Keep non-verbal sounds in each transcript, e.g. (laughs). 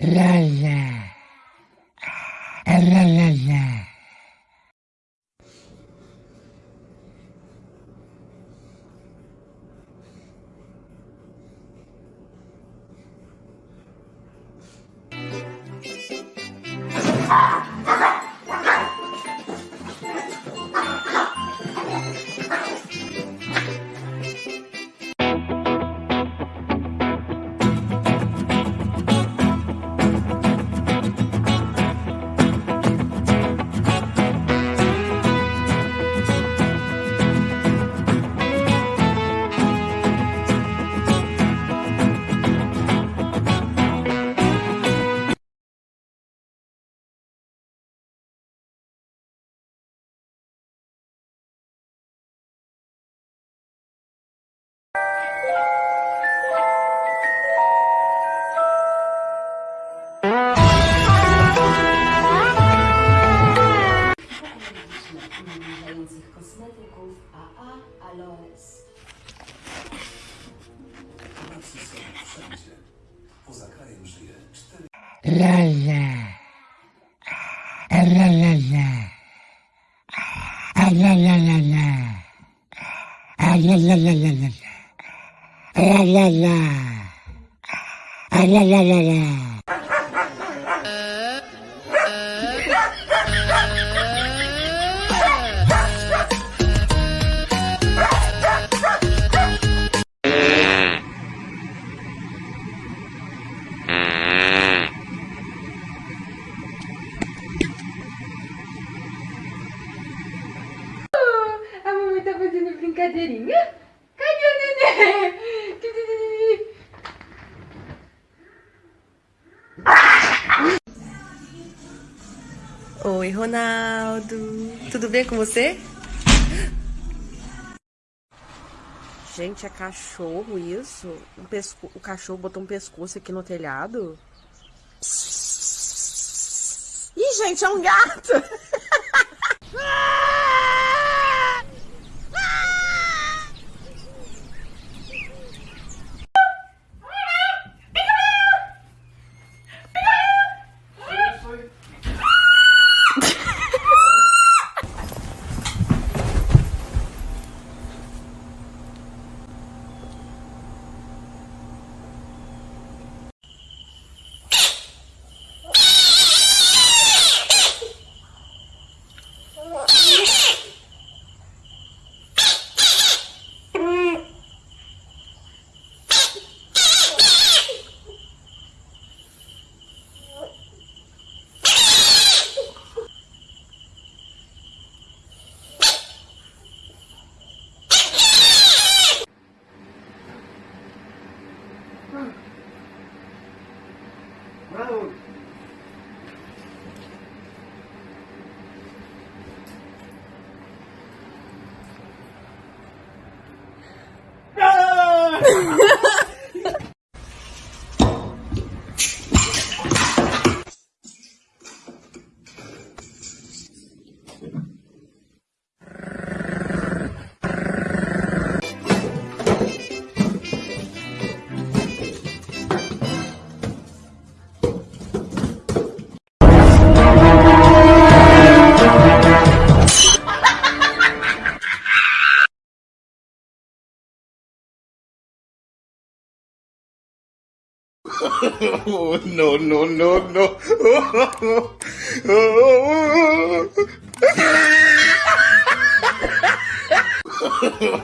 ля-ля A. Alores. Poza krajem żyje cztery... Lala. La la la. La la la la. La la la la la. La la la. La la la la. Brincadeirinha? Cadê o? Cadê Oi, Ronaldo. Tudo bem com você? Gente, é cachorro isso? Um pesco... O cachorro botou um pescoço aqui no telhado? Ih, gente, é um gato! (laughs) Bravo. Bravo. (laughs) Oh, no, no, no, no.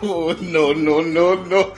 Oh, no, no, no, no.